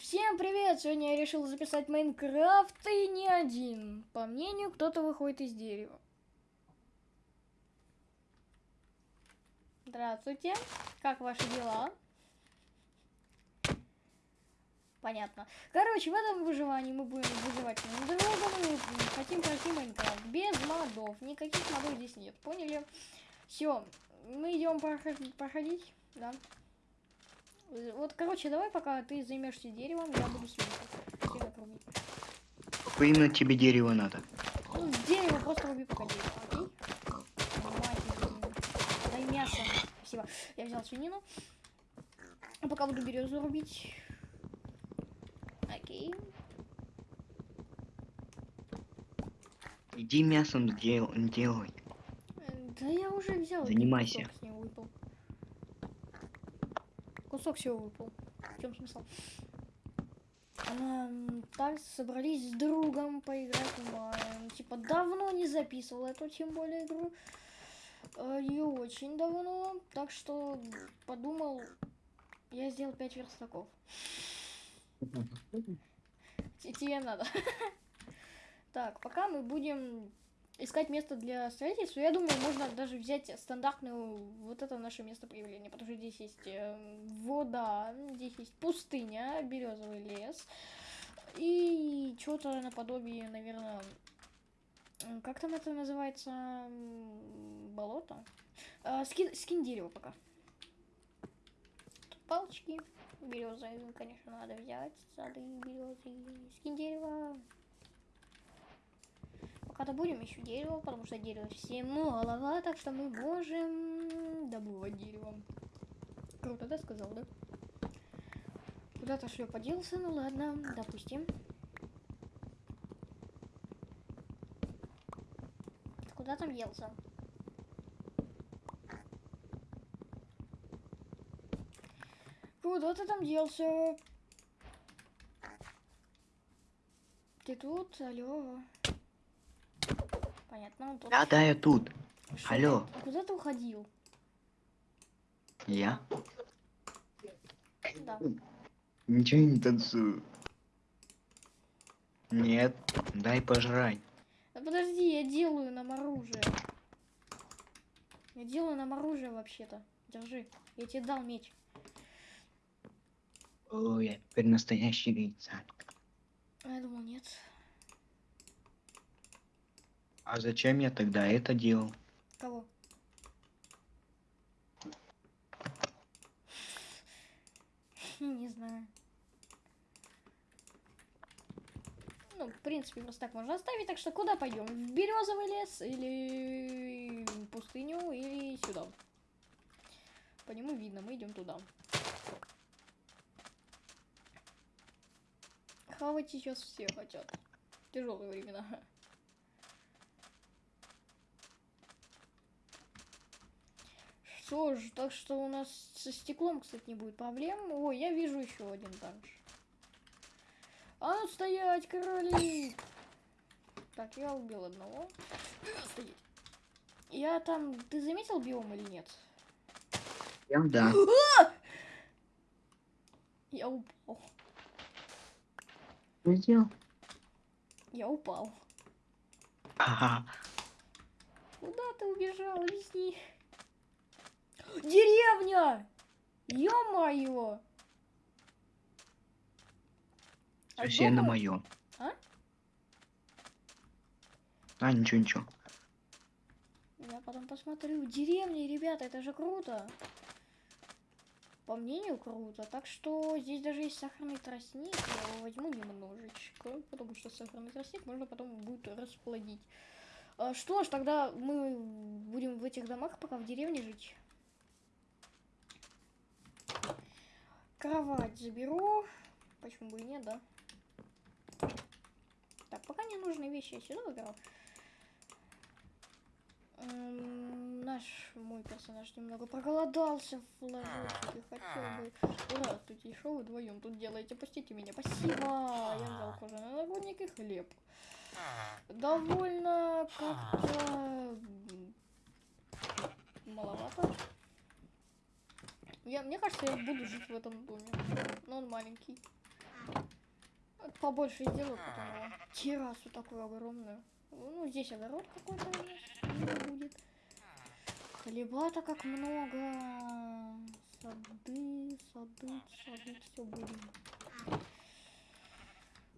Всем привет! Сегодня я решил записать Майнкрафт и не один. По мнению, кто-то выходит из дерева. Здравствуйте. Как ваши дела? Понятно. Короче, в этом выживании мы будем выживать на другом. Мы хотим пройти Майнкрафт без модов. Никаких модов здесь нет. Поняли? Все. Мы идем проходить. Да. Вот, короче, давай пока ты займешься деревом, я буду. Какое именно тебе дерево надо? Ну, дерево просто руби пока дерево, окей? Дай мясо. Спасибо. Я взял свинину. А пока буду березу рубить. Окей. Иди мясом дел делай. Да я уже взял. Занимайся кусок всего выпал. В чем смысл? А, так, собрались с другом поиграть в Типа, давно не записывал эту, тем более, игру. И очень давно. Так что подумал, я сделал 5 верстаков. Тебе надо. Так, пока мы будем искать место для строительства, я думаю, можно даже взять стандартную, вот это наше место проявления, потому что здесь есть э, вода, здесь есть пустыня, березовый лес, и что-то наподобие, наверное, как там это называется, болото? А, скин, скин дерева пока. Тут палочки, березы, конечно, надо взять, сады, березы, скин дерева. Пока будем еще дерево, потому что дерево всему голова, так что мы можем добывать дерево. Круто, да, сказал, да? Куда-то шлё поделся, ну ладно, допустим. Куда там елся? Куда ты там делся? Ты тут? Алло. Понятно. Тут... Да, да, я тут. Что Алло. Ты? Куда ты уходил? Я? Да. Ничего не танцую. Нет, дай пожрать. Да подожди, я делаю нам оружие. Я делаю нам оружие вообще-то. Держи. Я тебе дал меч. Ой, я теперь настоящий гейцан. А я думал, нет. А зачем я тогда это делал? Кого? Не знаю. Ну, в принципе, просто так можно оставить. Так что куда пойдем? В березовый лес или пустыню, или сюда? По нему видно, мы идем туда. Хавать сейчас все хотят. Тяжелые времена. Что ж, так что у нас со стеклом, кстати, не будет проблем. Ой, я вижу еще один также. А ну стоять, короли! Так, я убил одного. Стоять. Я там... Ты заметил биом или нет? Я да. Я упал. Что сделал? Я упал. Ага. Куда ты убежал? Объясни. Деревня! Ё-моё! Все на моем. А? А, ничего, ничего. Я потом посмотрю. Деревня, ребята, это же круто. По мнению, круто. Так что здесь даже есть сахарный тростник. Я его возьму немножечко, потому что сахарный тростник можно потом будет расплодить. А, что ж, тогда мы будем в этих домах пока в деревне жить. Кровать заберу. Почему бы и нет, да? Так, пока не нужные вещи я сюда выбирал. Эм, наш мой персонаж немного проголодался в ложочке. Хотел бы... Здравствуйте, что вы вдвоем тут делаете? Пустите меня. Спасибо. Я взял кожаный нагрудник и хлеб. Довольно как-то Я, мне кажется, я буду жить в этом доме. Но он маленький. побольше сделаю потом его. террасу такую огромную. Ну, здесь огород какой-то будет. Хлеба-то как много. Сады, сады, сады, все будем.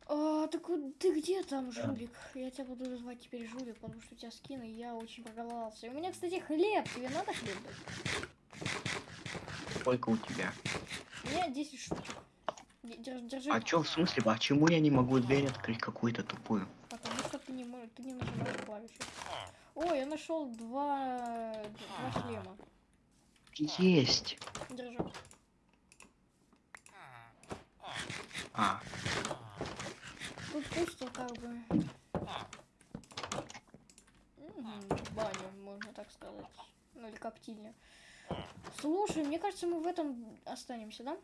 А, так вот ты где там, жулик? Я тебя буду звать теперь жулик, потому что у тебя скин, и я очень проголодался. И у меня, кстати, хлеб. Тебе надо хлеб дать? Сколько у тебя? У меня 10 штучек. Д- Держи. А чё, в смысле, почему я не могу дверь открыть какую-то тупую? Потому что ты не можешь, ты не нажимаешь клавиши. О, я нашел два, два шлема. Есть. Держи. А, Тут пусто как бы. Баня, можно так сказать. Ну или коптильня. Слушай, мне кажется, мы в этом останемся, да?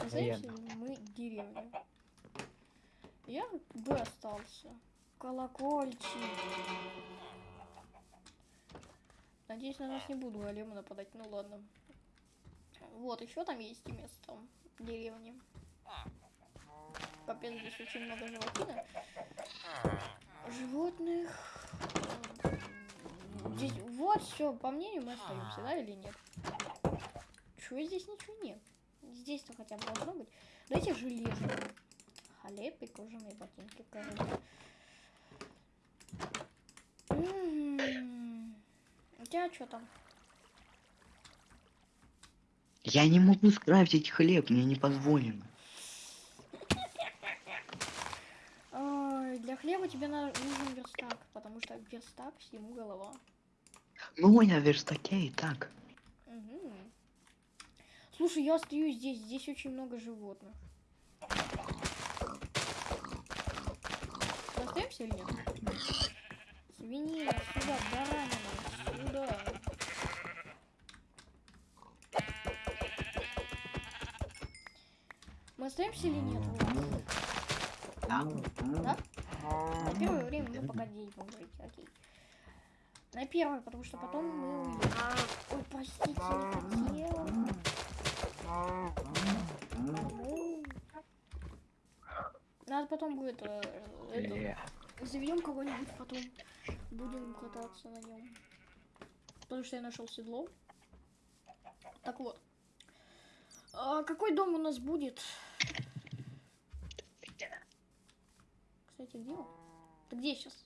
Останемся Наверно. мы деревня. Я бы остался. Колокольчик. Надеюсь, на нас не буду големы нападать. Ну ладно. Вот, еще там есть и место деревни. Капец, здесь очень много животины. Животных. Здесь, вот все, по мнению мы остаемся, да или нет? Чего здесь ничего нет? Здесь-то хотя бы должно быть. Дайте железо. Хлеб и кожаные ботинки, короче. М, У тебя что там? я не могу скрафтить хлеб, мне не позволено. Для хлеба тебе нужен верстак, потому что верстак всему голова. Ну, я в верстаке и так. Мгм. Слушай, я остаюсь здесь. Здесь очень много животных. Остаемся или нет? Свинина, сюда, баранина, сюда. Мы остаемся или нет? Да? Да? На первое время мы пока денег будем говорить, окей. На первое, потому что потом мы уедем. Ой, простите, не хотела. Ну, Надо потом будет э, это, Э, заведем кого-нибудь потом. Будем кататься на нем. Потому что я нашел седло. Так вот. А какой дом у нас будет? Кстати, где он? Ты где сейчас?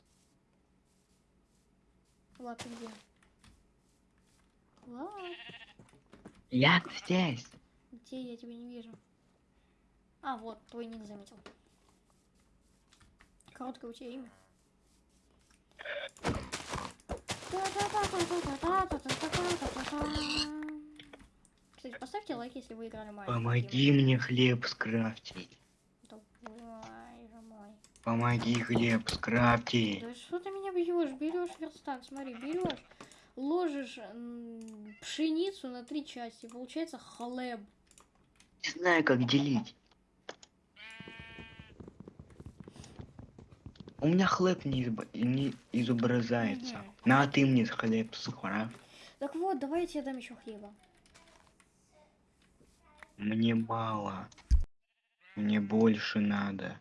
Влад, ты где? Влад, Я здесь. где я тебя не вижу? А, вот, твой ник заметил. Короткое у тебя имя. Кстати, поставьте лайк, если вы играли маленький. Помоги мне хлеб скрафтить. Помоги хлеб скрафтить. Да что ты меня бьешь? Берешь верстак, смотри, берешь, ложишь пшеницу на три части, получается хлеб. Не знаю, как делить. У меня хлеб не, изоб- не изображается. Мгм. На, ты мне хлеб скрафт. Так вот, давай я тебе дам еще хлеба. Мне мало. Мне больше надо.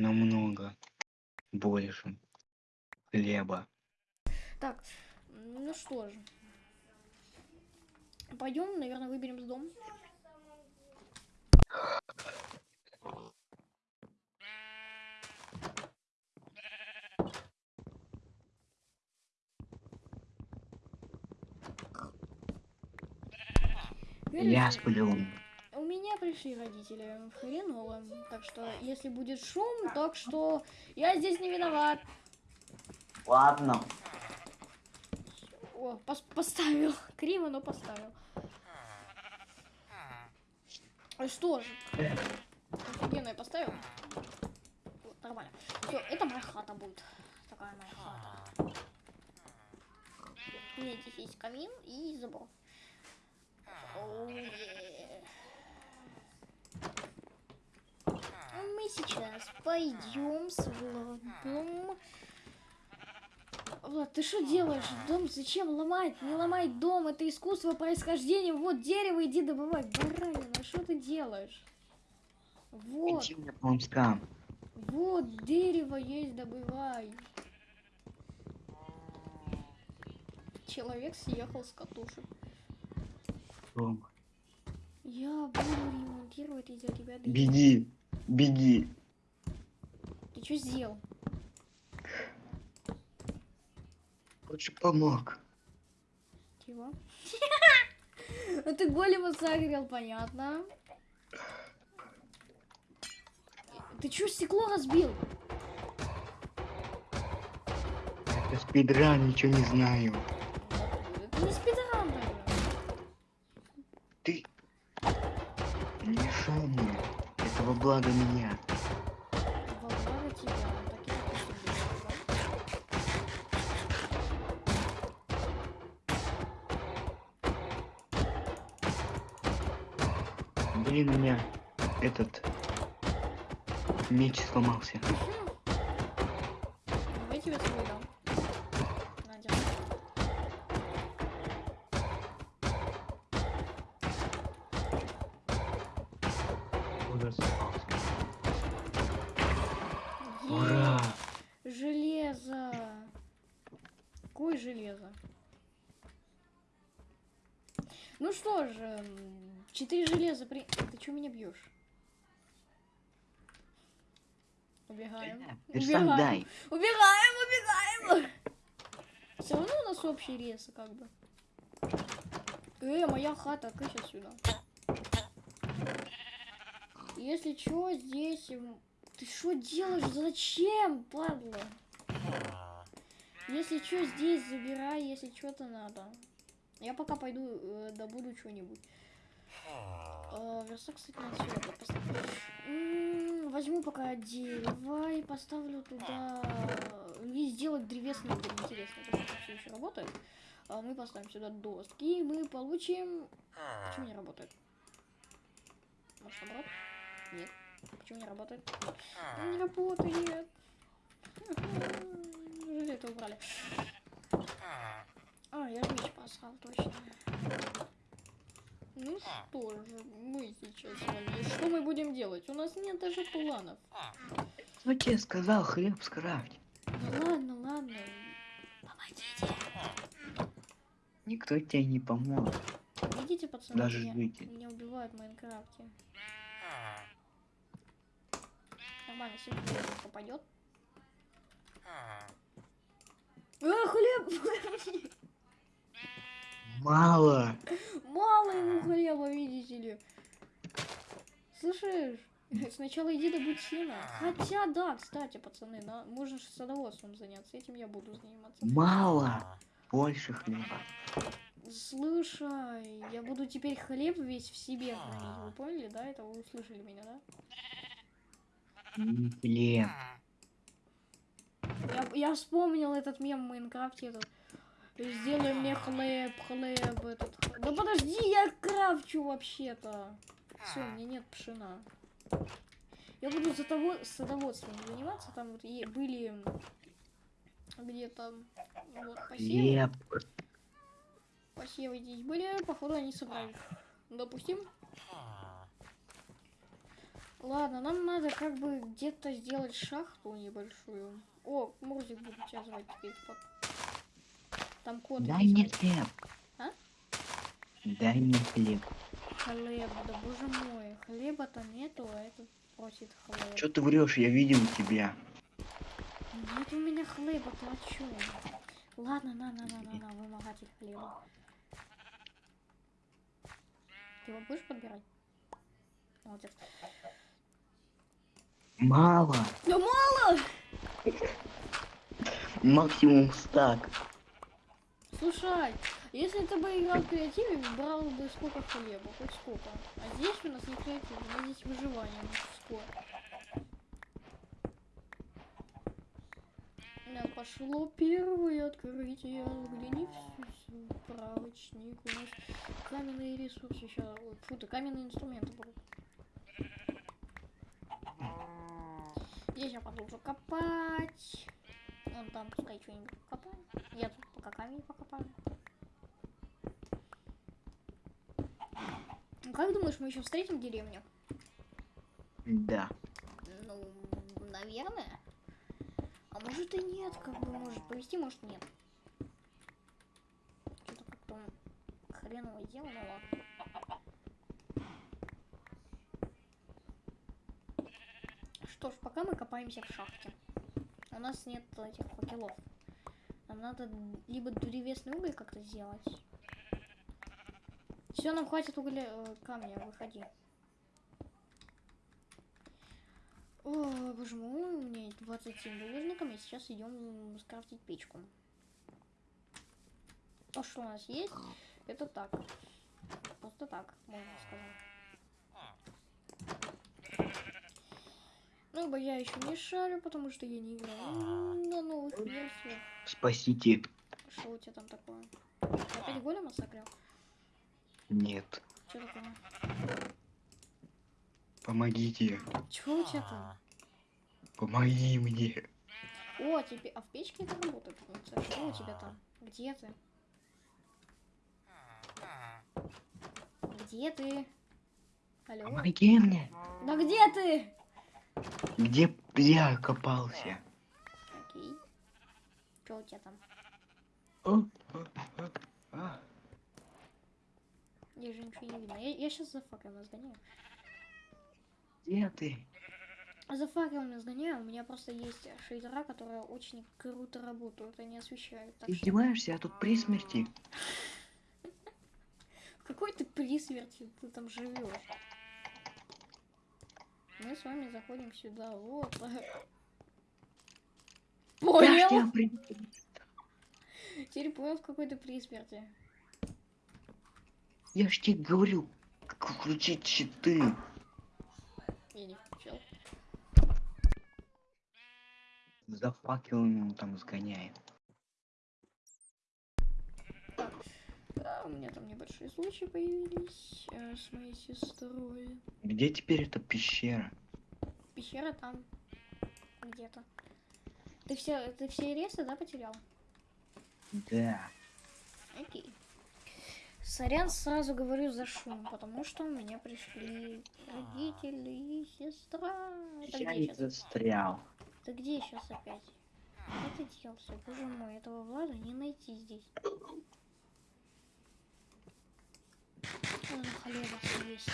Намного больше хлеба. Так, ну что же. Пойдем, наверное, выберем дом. Видишь, Я сплю. Меня пришли родители хреново, так что если будет шум, так что я здесь не виноват. Ладно. О, пос- поставил. Криво, но поставил. А Что же? Офигенно я поставил. Вот, нормально. Все, это моя хата будет. Такая моя хата. У меня здесь есть камин и забор. Оу, е. Мы сейчас пойдем с Владом. Влад, ты что делаешь? Дом зачем ломать? Не ломай дом, это искусство происхождения. Вот дерево, иди добывай. Баранина, что ты делаешь? Вот, вот, дерево есть, добывай. Человек съехал с катушек. Я буду ремонтировать из-за тебя. Беги, беги. Ты что сделал? Лучше помог. Чего? Ну ты голема согрел, понятно. Ты чё стекло разбил? Это спидран, ничего не знаю. Это не спидран. Ты не мешай мне. Это во благо меня. Блин, у меня этот меч сломался. Давай тебе свой дам. На, держи. Куда сломался? Е, Ура! Железо. Какое железо? Ну что же, м, четыре железа при... Что меня бьешь? Убегаем. Убегаем. Убегаем, убегаем. Все равно у нас общий рез, как бы. Э, моя хата, кыся сюда. Если чё, здесь... Ты что делаешь? Зачем, падла? Если чё, здесь забирай, если что-то надо. Я пока пойду э, добуду что-нибудь. Э, верстак, кстати, надо сюда поставить. М, Возьму пока дерево и поставлю туда... И сделать древесный будет интересно. Это все еще работает. А мы поставим сюда доски, и мы получим... Почему не работает? Может, наоборот? Нет. Почему не работает? Не работает. Неужели это убрали? А, я же меч посрал, точно. Ну что же, мы сейчас с вами... Что мы будем делать? У нас нет даже планов. Кто тебе сказал хлеб скрафть? Ну ладно, ладно. Помогите. Никто тебе не поможет. Видите, пацаны, Даже меня, выйти. меня убивают в Майнкрафте. Нормально, сегодня попадет. А, хлеб! Мало. Мало ему хлеба, видите ли. Слышишь? Сначала иди добудь сена. Хотя, да, кстати, пацаны, да, можно же садоводством заняться. Этим я буду заниматься. Мало. Больше хлеба. Слушай, я буду теперь хлеб весь в себе хранить. Вы поняли, да? Это вы услышали меня, да? Хлеб. Я, я вспомнил этот мем в Майнкрафте. Этот. Сделай мне хлеб, хлеб, этот. х- Да подожди, я крафчу вообще-то. Все, у меня нет пшена. Я буду за того, садоводством заниматься. Там вот и были где-то вот посевы. Хлеб. Посевы здесь были, походу они собрали. Допустим. Ладно, нам надо как бы где-то сделать шахту небольшую. О, Мурзик будет тебя звать теперь. Там кот. Дай мне хлеб. А? Дай мне хлеб. Хлеб, да боже мой. Хлеба-то нету, а этот просит хлеб. Что ты врешь? Я видел тебя. Нет у меня хлеба, ты о чем? Ладно, на, на, на, на, на, вымогатель хлеба. Ты его будешь подбирать? Молодец. Мало. Да мало! Максимум стак. Слушай, если ты бы играл в креативе, брал бы сколько хлеба, хоть сколько. А здесь у нас не креатив, у нас здесь выживание мужское. Да, пошло первое открытие. Взгляни в справочник. У нас каменные ресурсы сейчас. Фу, ты каменные инструменты. Здесь я продолжу копать. Вон там пускай что-нибудь копаем. Я тут пока камень покопаю. Ну как думаешь, мы еще встретим деревню? Да. Ну, наверное. А может и нет, как бы может повести, может нет. Что-то как-то хреново делал, ну ладно. Что ж, пока мы копаемся в шахте. У нас нет этих факелов. Надо либо древесный уголь как-то сделать. Все, нам хватит угля э, камня, выходи. О, боже мой, у меня есть 27 булыжников, и сейчас идем скрафтить печку. То, что у нас есть, это так. Просто так, можно сказать. Ну, я еще не шарю, потому что я не играю на новых версиях. Спасите. Что у тебя там такое? Опять голема согрел? Нет. Что такое? Помогите. Чего у тебя там? Помоги мне. О, тебе... А в печке это работает? Что у тебя там? Где ты? Где ты? Алло? Помоги мне. Да где ты? Где я копался? Что у тебя там? Я же ничего не видно. Я, я сейчас за факелом сгоняю. Где ты? За факелом сгоняю. У меня просто есть шейдера, которые очень круто работают. Они освещают. Так Ты что... издеваешься, я тут при смерти. Какой ты при смерти ты там живешь? Мы с вами заходим сюда. Вот. Понял? Теперь понял, в какой ты при смерти. Я ж тебе говорю, включить щиты. Я не включил. За факелами там сгоняет. Да, у меня там небольшие случаи появились э, с моей сестрой. Где теперь эта пещера? Пещера там где-то. Ты все, ты все ресы, да, потерял? Да. Окей. Сорян, сразу говорю за шум, потому что у меня пришли родители и сестра. Это Я не сейчас? застрял. Ты где сейчас опять? Где ты делся? Боже мой, этого Влада не найти здесь. Он холера есть.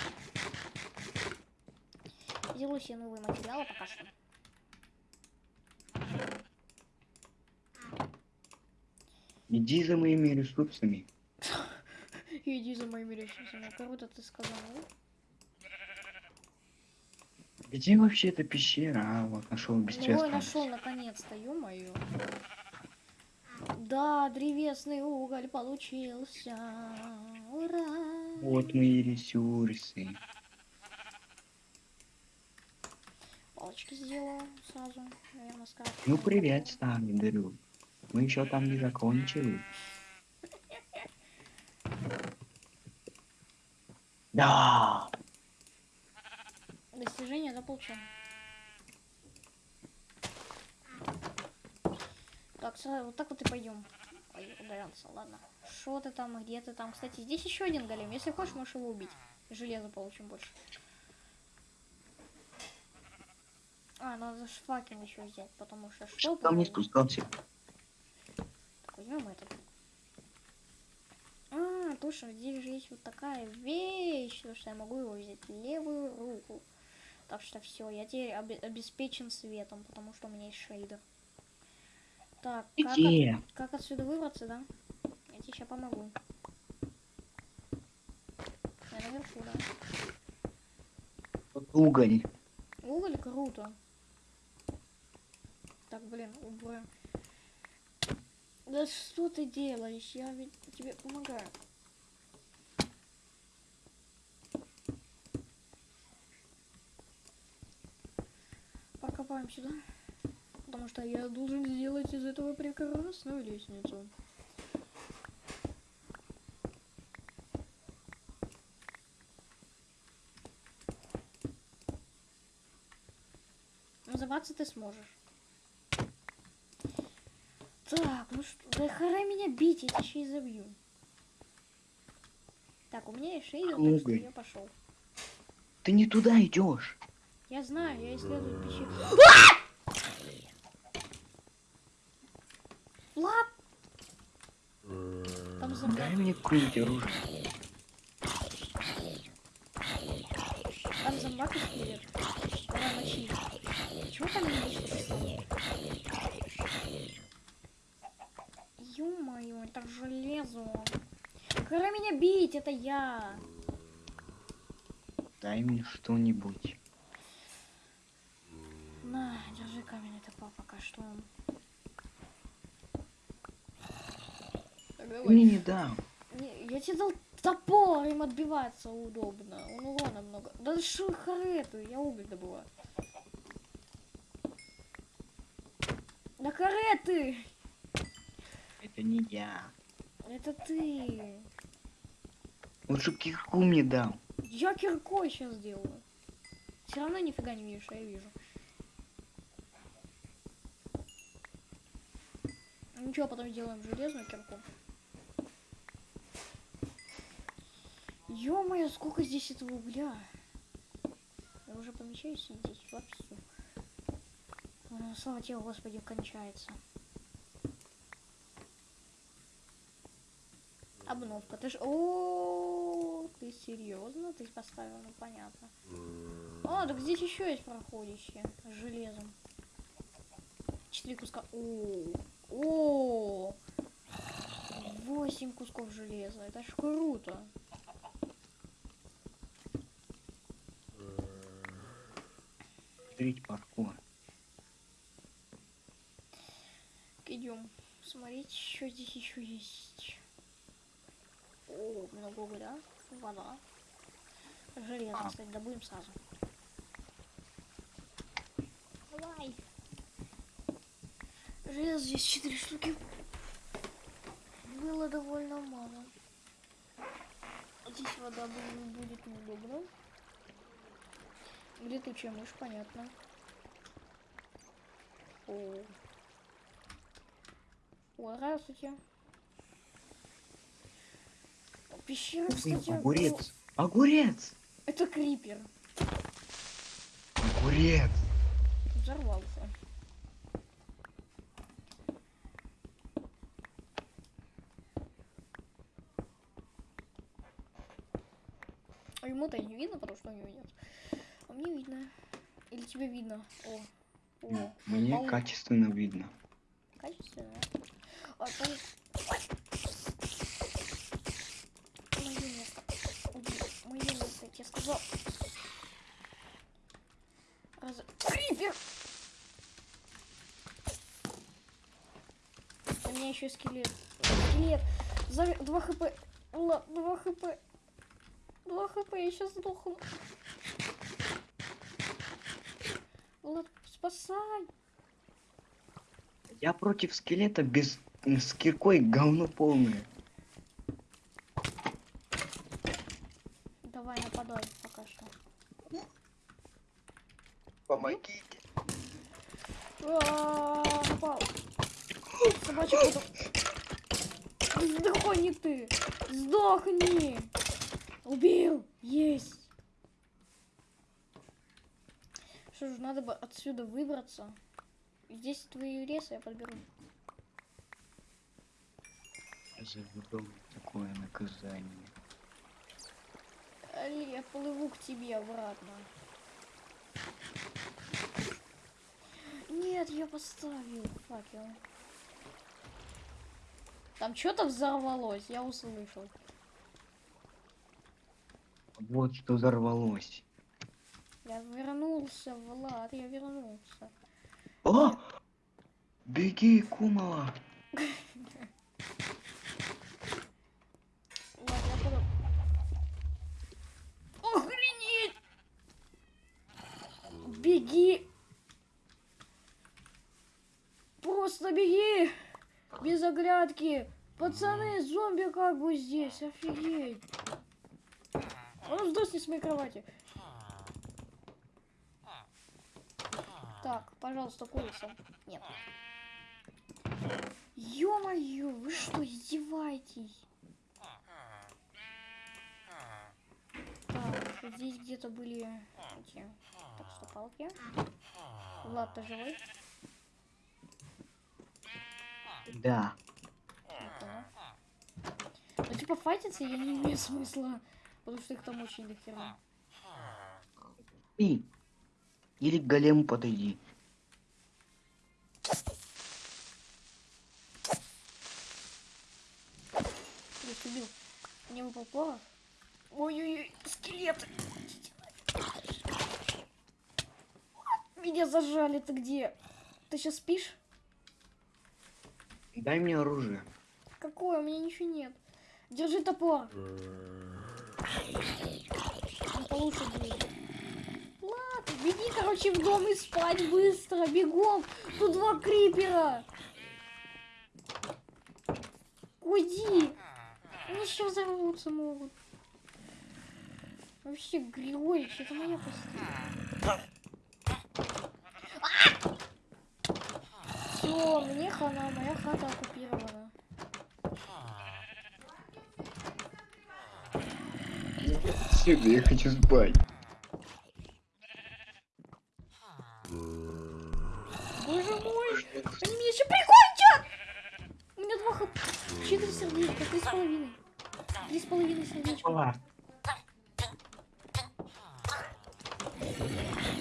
Делаю себе новые материалы пока что. Иди за моими ресурсами. Иди за моими ресурсами. Круто ты сказал. Где вообще эта пещера? А, вот нашел Ой, бесчестно. нашел наконец-то, ё-моё. Да, древесный уголь получился. Ура! Вот мои ресурсы. Палочки сделаю сразу, наверное, скажу. Ну привет, друг. Мы еще там не закончили. Да. Достижение заполучено. Так, сразу вот так вот и пойдем. Ой, ударился, ладно. Что ты там, где ты там? Кстати, здесь еще один голем. Если хочешь, можешь его убить. Железо получим больше. А, надо ж факел еще взять, потому что что Что там не спускался? Возьмем этот. А, точно, здесь же есть вот такая вещь, то, что я могу его взять левую руку. Так что все, я теперь обе- обеспечен светом, потому что у меня есть шейдер. Так, как, от- как отсюда выбраться, да? Я тебе сейчас помогу. Я наверху, да? Вот уголь. Уголь круто. Так, блин, убрать. Да что ты делаешь? Я ведь тебе помогаю. Покопаем сюда. Потому что я должен сделать из этого прекрасную лестницу. Называться ты сможешь. Так, ну что, да хара меня бить, я тебя еще и забью. Так, у меня есть шейдер, так что я пошел. Ты не туда идешь. Я знаю, я исследую пещеру. Влад! Там зомби. Дай мне какое-нибудь оружие. Там зомбак и скелет. Давай мочи. Чего там не видишь? Ё-моё, это железо. Пора меня бить, это я. Дай мне что-нибудь. На, держи каменный топор пока что. Так, давай. мне не дам. Не, я тебе дал топор, им отбиваться удобно. Он урона много. Да что харету, я уголь добываю. Да кареты! Это не я. Это ты. Лучше кирку мне дал. Я киркой сейчас сделаю. Все равно нифига не видишь, я вижу. Ничего, потом сделаем железную кирку. Ё-моё, сколько здесь этого угля. Я уже помещаюсь здесь. А, Слава тебе, Господи, кончается. Обновка. Ты ж... О, ты серьезно? Ты поставил, ну понятно. А, так здесь еще есть проходящие с железом. Четыре куска. О, о, восемь кусков железа. Это ж круто. Смотрите паркур. Идем смотреть, что здесь еще есть. О, много угля, вода. Железо, А. кстати, добудем сразу. Давай. Железо здесь четыре штуки. Было довольно мало. Здесь вода бу- будет неудобно. Летучая мышь, понятно. О. Ой, здравствуйте. Пещера, кстати, Огурец. Огурец. Это крипер. Огурец. Взорвался. А ему-то не видно, потому что у него нет. А мне видно. Или тебе видно? О. О. Мне Пол- качественно видно. Качественно. А, там... Мое место. Уйди. Мое место, я сказал. Раз... Крипер! У меня еще скелет. Скелет. За... 2 хп. Ла, 2 хп. 2 хп, я сейчас сдохну. Влад, спасай. Я против скелета без м, с киркой говно полное. Давай, нападай пока что. Помогите. А, Напал. Собачий потом. Сдохни ты! Сдохни! Убил! Есть! Что ж, надо бы отсюда выбраться. Здесь твои леса я подберу. За такое наказание. Али, я плыву к тебе обратно. Нет, я поставил факел. Там что-то взорвалось, я услышал. Вот что взорвалось. Я вернулся, Влад, я вернулся. О! Беги, Кумала! Охренеть! Беги! Просто беги! Без оглядки! Пацаны, зомби как бы здесь, офигеть! Ну сдохни с моей кровати. Так, пожалуйста, курица. Нет. Ё-моё, вы что, издеваетесь? Так, здесь где-то были эти Так что палки. Влад, ты живой? Да. Ну, типа, файтиться я не имею смысла. Потому что их там очень дохера. И. Или к голему подойди. Есть, убил. Мне выпал порох. Ой-ой-ой, скелеты. Меня зажали, ты где? Ты сейчас спишь? Дай мне оружие. Какое? У меня ничего нет. Держи топор. Он получше будет. Ладно, беги, короче, в дом и спать быстро, бегом. Тут два крипера. Уйди. Они сейчас взорвутся могут. Вообще, Григорич, это моя постель. Все, мне хана, моя хата оккупирована. Сюда, я хочу спать. Боже мой, они меня еще прикончат! У меня два хп. Четыре сердечка, три с половиной. Три с половиной сердечка. Пала.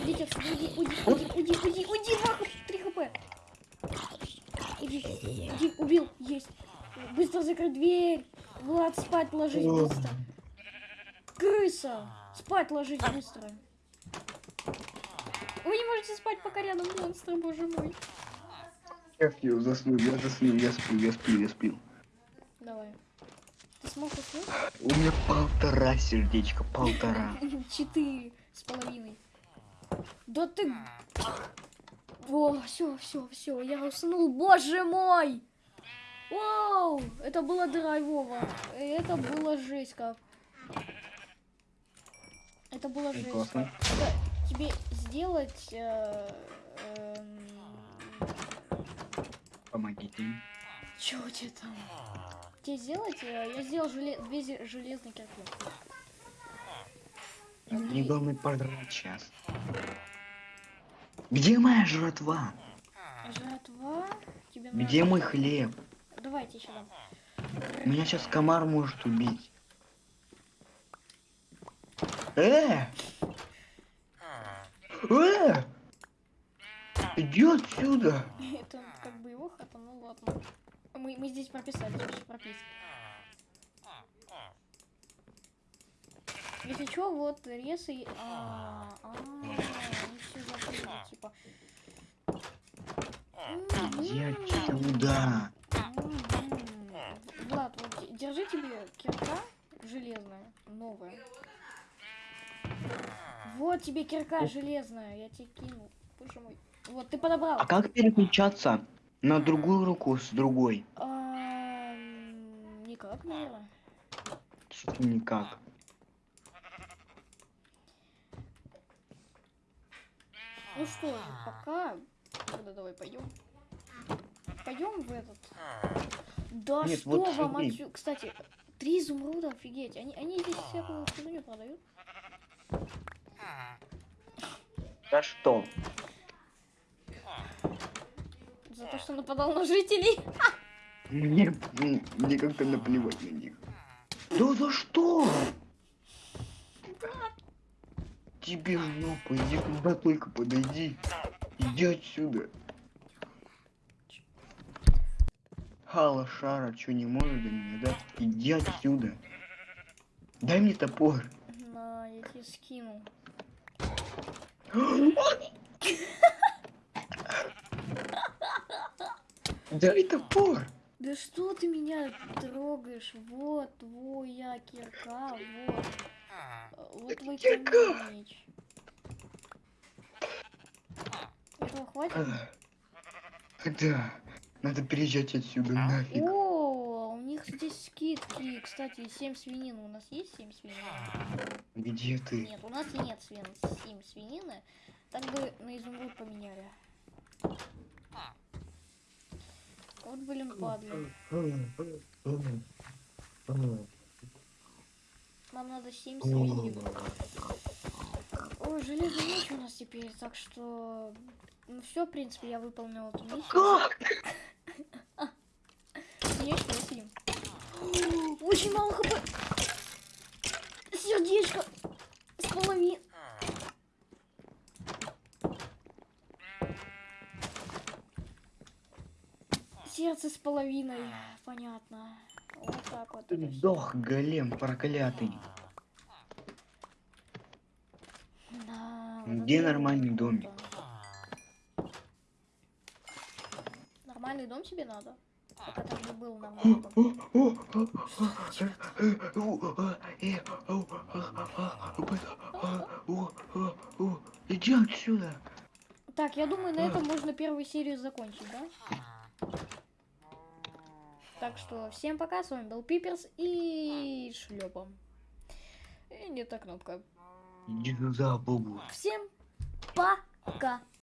Идите отсюда, уйди, уйди, уйди, уйди, уйди, уйди, два хп, три хп. Иди, иди, убил, есть. Быстро закрой дверь. Влад, спать ложись О. быстро. Крыса, спать ложись быстро. Вы не можете спать, пока рядом монстр, боже мой. Я сплю, заснул, я заснул, я сплю, я сплю, я сплю. Давай. Ты смог уснуть? У меня полтора сердечка, полтора. Четыре с половиной. Да ты... О, все, все, все, я уснул, боже мой! Вау, это было драйвово. Это было жесть как. Это было жесть Классно. Это тебе сделать... э, эм, Помогите. Чё у тебя там? Тебе сделать? э, Я сделал желе- две железные кирки. Мне главное пожрать сейчас. Где моя жратва? Жратва. Тебе Где надо- мой хлеб? Давайте еще дам. Меня сейчас комар может убить. Э! Э! Иди отсюда! Это как бы его хата, ну ладно. Мы, мы здесь прописали, здесь прописки. Если что, вот рез и... А, а, они все закрыли, типа. Иди М-м-м. отсюда! М-м. Влад, вот де- держи тебе кирка железная, новая. Вот тебе кирка железная, я тебе кину. Боже мой. Вот, ты подобрал. А как переключаться на другую руку с другой? А, никак, наверное. Что-то никак. Ну что же, пока... Тогда давай пойдем. Пойдем в этот. Да Нет, что вот вам отсюда... Кстати, три изумруда, офигеть. Они, они здесь всякую фигню продают. Да что? За то, что нападал на жителей. Мне, мне как-то наплевать на них. Да за что? Тебе в жопу, иди куда только подойди. Иди отсюда. Хала Шара, что не может до меня, да? Иди отсюда. Дай мне топор. На, я тебе скинул. Дай топор. Да что ты меня трогаешь? Вот твоя кирка, вот. Вот Это твой кирка. камень. Этого хватит? Да, надо переезжать отсюда нафиг. О, у них здесь скидки. Кстати, 7 свинин. У нас есть 7 свинин? Где ты? Нет, у нас нет свин 7 свинины. Так бы на изумруд поменяли. Вот, блин, падли. Нам надо 7 свинин. Ой, железный меч у нас теперь, так что... Ну все, в принципе, я выполнил эту миссию. Как? Конечно. Очень мало хп. Сердечко. С половиной. Сердце с половиной. Понятно. Вот так вот. Ты. Сдох, голем проклятый. Да, вот Где нормальный домик? Нормальный дом себе надо? Был. Иди отсюда. Так, я думаю, на этом можно первую серию закончить, да? Так что всем пока, с вами был Пиперс и шлепом. И не та кнопка. Всем пока!